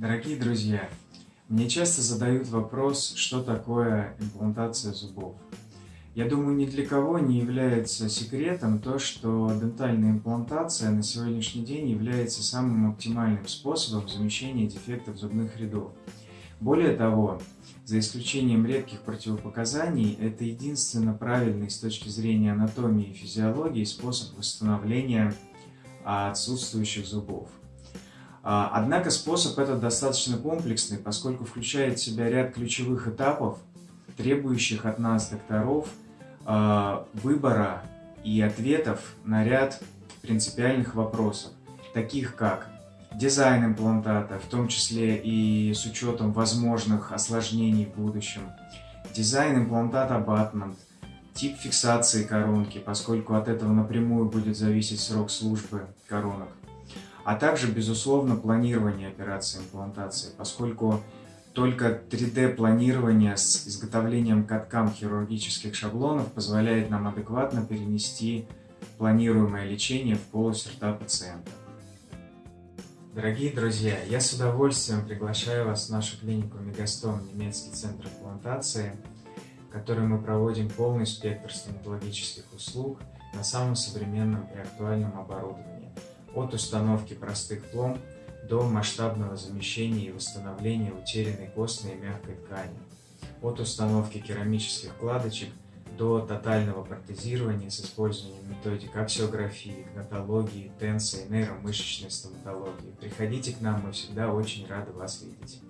Дорогие друзья, мне часто задают вопрос, что такое имплантация зубов. Я думаю, ни для кого не является секретом то, что дентальная имплантация на сегодняшний день является самым оптимальным способом замещения дефектов зубных рядов. Более того, за исключением редких противопоказаний, это единственно правильный с точки зрения анатомии и физиологии способ восстановления отсутствующих зубов. А, однако способ этот достаточно комплексный, поскольку включает в себя ряд ключевых этапов, требующих от нас, докторов, а, выбора и ответов на ряд принципиальных вопросов, таких как дизайн имплантата, в том числе и с учетом возможных осложнений в будущем, дизайн имплантата абатмент, тип фиксации коронки, поскольку от этого напрямую будет зависеть срок службы коронок, а также, безусловно, планирование операции имплантации, поскольку только 3D-планирование с изготовлением каткам хирургических шаблонов позволяет нам адекватно перенести планируемое лечение в полость рта пациента. Дорогие друзья, я с удовольствием приглашаю вас в нашу клинику Мегастом, немецкий центр имплантации, в которой мы проводим полный спектр стоматологических услуг на самом современном и актуальном оборудовании от установки простых пломб до масштабного замещения и восстановления утерянной костной и мягкой ткани, от установки керамических вкладочек до тотального протезирования с использованием методик аксиографии, гнатологии, тенса и нейромышечной стоматологии. Приходите к нам, мы всегда очень рады вас видеть.